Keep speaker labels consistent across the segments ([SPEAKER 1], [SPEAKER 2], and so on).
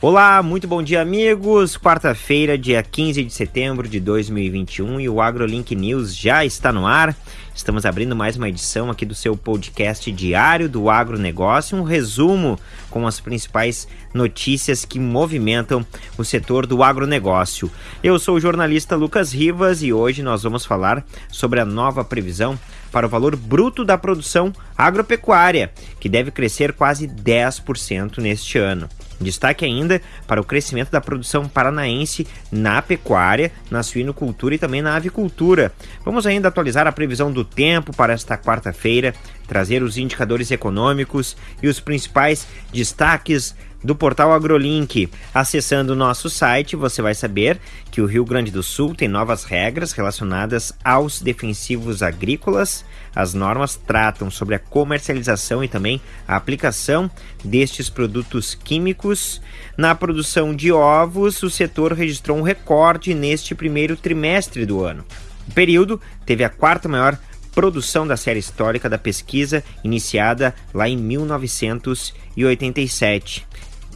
[SPEAKER 1] Olá, muito bom dia, amigos. Quarta-feira, dia 15 de setembro de 2021 e o AgroLink News já está no ar. Estamos abrindo mais uma edição aqui do seu podcast diário do agronegócio, um resumo com as principais notícias que movimentam o setor do agronegócio. Eu sou o jornalista Lucas Rivas e hoje nós vamos falar sobre a nova previsão para o valor bruto da produção agropecuária, que deve crescer quase 10% neste ano. Destaque ainda para o crescimento da produção paranaense na pecuária, na suinocultura e também na avicultura. Vamos ainda atualizar a previsão do tempo para esta quarta-feira, trazer os indicadores econômicos e os principais destaques do portal AgroLink. Acessando o nosso site, você vai saber que o Rio Grande do Sul tem novas regras relacionadas aos defensivos agrícolas. As normas tratam sobre a comercialização e também a aplicação destes produtos químicos. Na produção de ovos, o setor registrou um recorde neste primeiro trimestre do ano. O período teve a quarta maior produção da série histórica da pesquisa iniciada lá em 1987.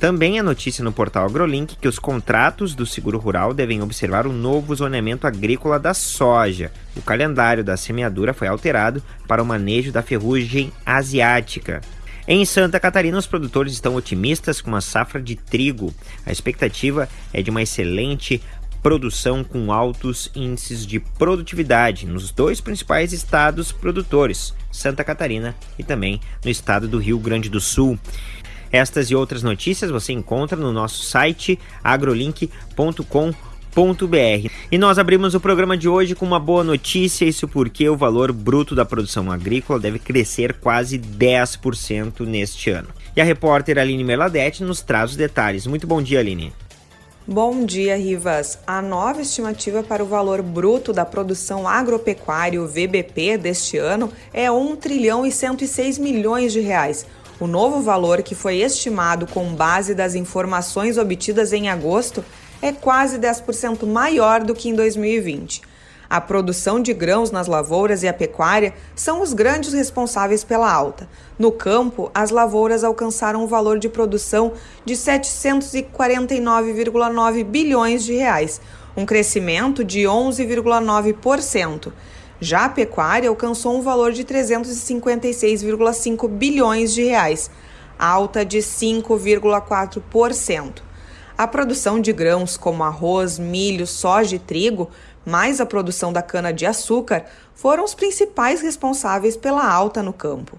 [SPEAKER 1] Também é notícia no portal AgroLink que os contratos do seguro rural devem observar o novo zoneamento agrícola da soja. O calendário da semeadura foi alterado para o manejo da ferrugem asiática. Em Santa Catarina, os produtores estão otimistas com uma safra de trigo. A expectativa é de uma excelente produção com altos índices de produtividade nos dois principais estados produtores, Santa Catarina e também no estado do Rio Grande do Sul. Estas e outras notícias você encontra no nosso site agrolink.com.br. E nós abrimos o programa de hoje com uma boa notícia, isso porque o valor bruto da produção agrícola deve crescer quase 10% neste ano. E a repórter Aline Meladete nos traz os detalhes. Muito bom dia, Aline.
[SPEAKER 2] Bom dia, Rivas. A nova estimativa para o valor bruto da produção agropecuária, o VBP, deste ano é 1 trilhão e 106 milhões de reais o novo valor, que foi estimado com base das informações obtidas em agosto, é quase 10% maior do que em 2020. A produção de grãos nas lavouras e a pecuária são os grandes responsáveis pela alta. No campo, as lavouras alcançaram um valor de produção de 749,9 bilhões de reais, um crescimento de 11,9%. Já a pecuária alcançou um valor de 356,5 bilhões de reais, alta de 5,4%. A produção de grãos como arroz, milho, soja e trigo, mais a produção da cana-de-açúcar, foram os principais responsáveis pela alta no campo.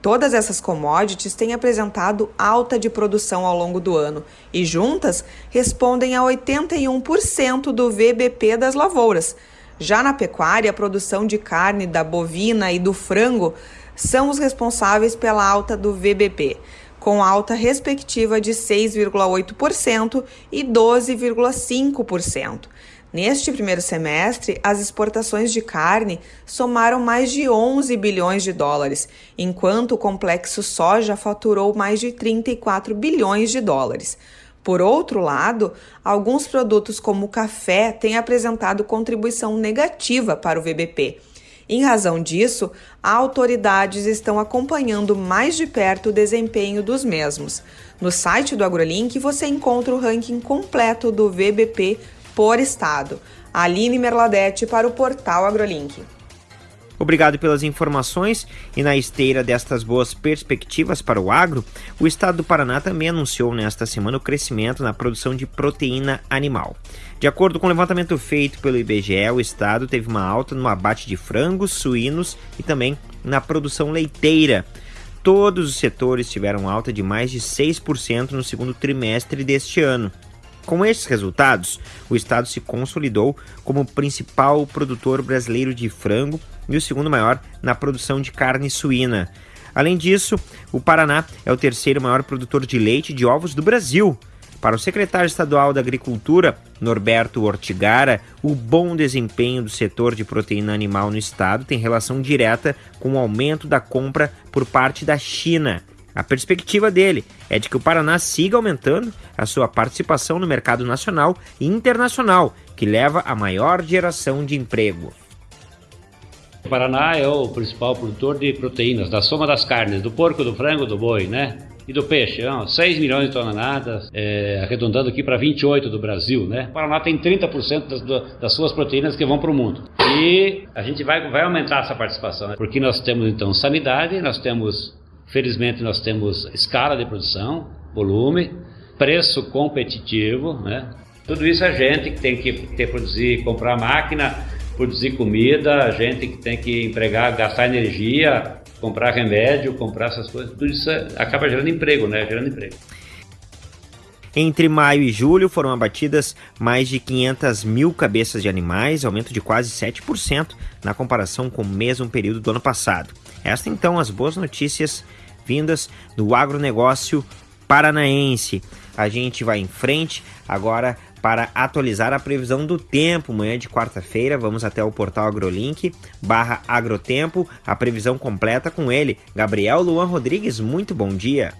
[SPEAKER 2] Todas essas commodities têm apresentado alta de produção ao longo do ano e, juntas, respondem a 81% do VBP das lavouras já na pecuária, a produção de carne da bovina e do frango são os responsáveis pela alta do VBP, com alta respectiva de 6,8% e 12,5%. Neste primeiro semestre, as exportações de carne somaram mais de 11 bilhões de dólares, enquanto o complexo soja faturou mais de 34 bilhões de dólares. Por outro lado, alguns produtos como o café têm apresentado contribuição negativa para o VBP. Em razão disso, autoridades estão acompanhando mais de perto o desempenho dos mesmos. No site do AgroLink você encontra o ranking completo do VBP por estado. Aline Merladete para o portal AgroLink.
[SPEAKER 1] Obrigado pelas informações e na esteira destas boas perspectivas para o agro, o estado do Paraná também anunciou nesta semana o crescimento na produção de proteína animal. De acordo com o levantamento feito pelo IBGE, o estado teve uma alta no abate de frangos, suínos e também na produção leiteira. Todos os setores tiveram alta de mais de 6% no segundo trimestre deste ano. Com estes resultados, o estado se consolidou como o principal produtor brasileiro de frango e o segundo maior na produção de carne suína. Além disso, o Paraná é o terceiro maior produtor de leite e de ovos do Brasil. Para o secretário estadual da Agricultura, Norberto Ortigara, o bom desempenho do setor de proteína animal no estado tem relação direta com o aumento da compra por parte da China. A perspectiva dele é de que o Paraná siga aumentando a sua participação no mercado nacional e internacional, que leva a maior geração de emprego.
[SPEAKER 3] O Paraná é o principal produtor de proteínas, da soma das carnes, do porco, do frango, do boi, né? E do peixe, não, 6 milhões de toneladas, é, arredondando aqui para 28 do Brasil, né? O Paraná tem 30% das, das suas proteínas que vão para o mundo. E a gente vai, vai aumentar essa participação, né? porque nós temos então sanidade, nós temos, felizmente, nós temos escala de produção, volume, preço competitivo, né? Tudo isso a gente que tem que ter, produzir, comprar máquina, produzir comida, a gente que tem que empregar, gastar energia, comprar remédio, comprar essas coisas, tudo isso acaba gerando emprego, né? Gerando emprego.
[SPEAKER 1] Entre maio e julho foram abatidas mais de 500 mil cabeças de animais, aumento de quase 7% na comparação com o mesmo período do ano passado. Estas então as boas notícias vindas do agronegócio paranaense. A gente vai em frente agora para atualizar a previsão do tempo. Manhã de quarta-feira, vamos até o portal AgroLink barra Agrotempo, a previsão completa com ele, Gabriel Luan Rodrigues. Muito bom dia.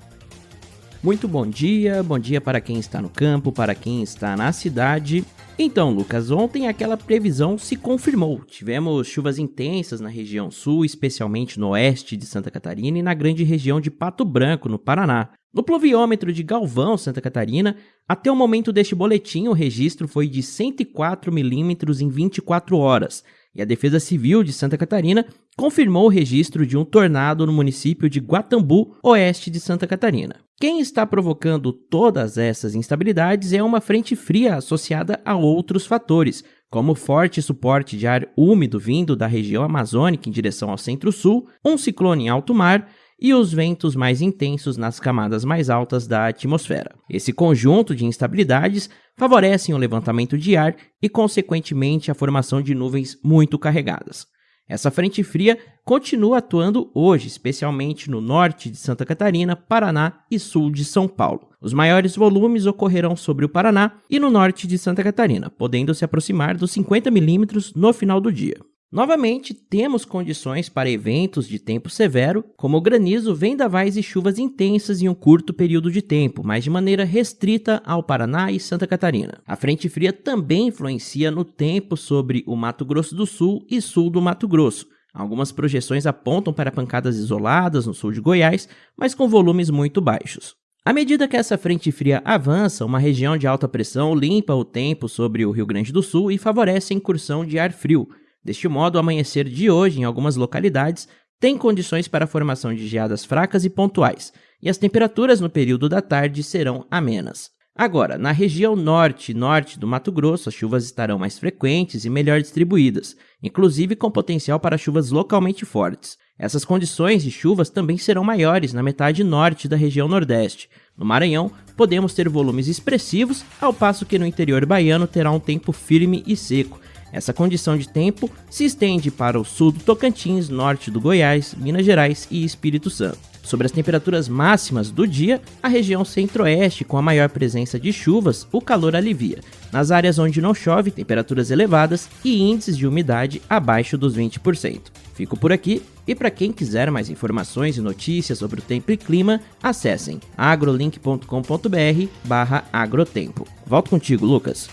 [SPEAKER 4] Muito bom dia, bom dia para quem está no campo, para quem está na cidade. Então, Lucas, ontem aquela previsão se confirmou. Tivemos chuvas intensas na região sul, especialmente no oeste de Santa Catarina e na grande região de Pato Branco, no Paraná. No pluviômetro de Galvão, Santa Catarina, até o momento deste boletim, o registro foi de 104 milímetros em 24 horas, e a Defesa Civil de Santa Catarina confirmou o registro de um tornado no município de Guatambu, oeste de Santa Catarina. Quem está provocando todas essas instabilidades é uma frente fria associada a outros fatores, como forte suporte de ar úmido vindo da região amazônica em direção ao centro-sul, um ciclone em alto mar e os ventos mais intensos nas camadas mais altas da atmosfera. Esse conjunto de instabilidades favorecem o levantamento de ar e, consequentemente, a formação de nuvens muito carregadas. Essa frente fria continua atuando hoje, especialmente no norte de Santa Catarina, Paraná e sul de São Paulo. Os maiores volumes ocorrerão sobre o Paraná e no norte de Santa Catarina, podendo se aproximar dos 50 milímetros no final do dia. Novamente, temos condições para eventos de tempo severo, como granizo, vendavais e chuvas intensas em um curto período de tempo, mas de maneira restrita ao Paraná e Santa Catarina. A frente fria também influencia no tempo sobre o Mato Grosso do Sul e sul do Mato Grosso. Algumas projeções apontam para pancadas isoladas no sul de Goiás, mas com volumes muito baixos. À medida que essa frente fria avança, uma região de alta pressão limpa o tempo sobre o Rio Grande do Sul e favorece a incursão de ar frio. Deste modo, o amanhecer de hoje, em algumas localidades, tem condições para a formação de geadas fracas e pontuais, e as temperaturas no período da tarde serão amenas. Agora, na região norte e norte do Mato Grosso, as chuvas estarão mais frequentes e melhor distribuídas, inclusive com potencial para chuvas localmente fortes. Essas condições de chuvas também serão maiores na metade norte da região nordeste. No Maranhão, podemos ter volumes expressivos, ao passo que no interior baiano terá um tempo firme e seco, essa condição de tempo se estende para o sul do Tocantins, norte do Goiás, Minas Gerais e Espírito Santo. Sobre as temperaturas máximas do dia, a região centro-oeste, com a maior presença de chuvas, o calor alivia. Nas áreas onde não chove, temperaturas elevadas e índices de umidade abaixo dos 20%. Fico por aqui e para quem quiser mais informações e notícias sobre o tempo e clima, acessem agrolink.com.br/agrotempo. Volto contigo, Lucas.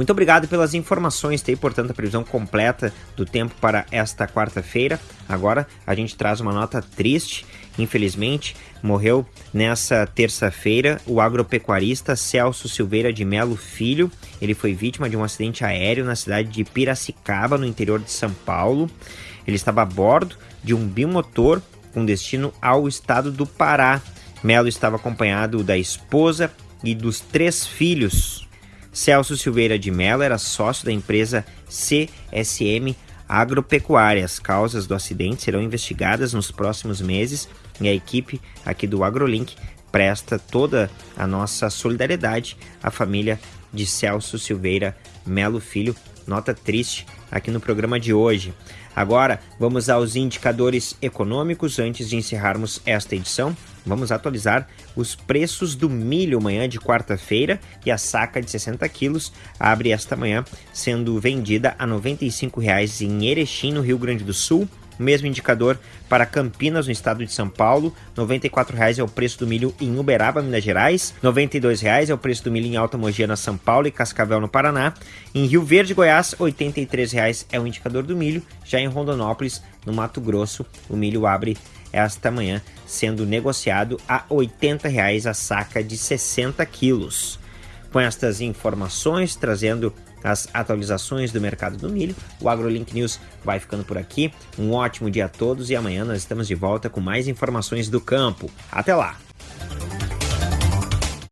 [SPEAKER 1] Muito obrigado pelas informações, tem portanto a previsão completa do tempo para esta quarta-feira. Agora a gente traz uma nota triste. Infelizmente, morreu nessa terça-feira o agropecuarista Celso Silveira de Melo Filho. Ele foi vítima de um acidente aéreo na cidade de Piracicaba, no interior de São Paulo. Ele estava a bordo de um bimotor com destino ao estado do Pará. Melo estava acompanhado da esposa e dos três filhos. Celso Silveira de Mello era sócio da empresa CSM Agropecuária. As causas do acidente serão investigadas nos próximos meses e a equipe aqui do AgroLink presta toda a nossa solidariedade à família de Celso Silveira Melo Filho. Nota triste aqui no programa de hoje. Agora vamos aos indicadores econômicos antes de encerrarmos esta edição. Vamos atualizar os preços do milho manhã de quarta-feira e a saca de 60 quilos abre esta manhã sendo vendida a R$ 95,00 em Erechim, no Rio Grande do Sul, mesmo indicador para Campinas, no estado de São Paulo, R$ 94,00 é o preço do milho em Uberaba, Minas Gerais, R$ 92,00 é o preço do milho em Alta Mogiana, São Paulo e Cascavel, no Paraná. Em Rio Verde, Goiás, R$ 83,00 é o indicador do milho. Já em Rondonópolis, no Mato Grosso, o milho abre esta manhã sendo negociado a R$ 80,00 a saca de 60 quilos. Com estas informações, trazendo as atualizações do mercado do milho. O AgroLink News vai ficando por aqui. Um ótimo dia a todos e amanhã nós estamos de volta com mais informações do campo. Até lá!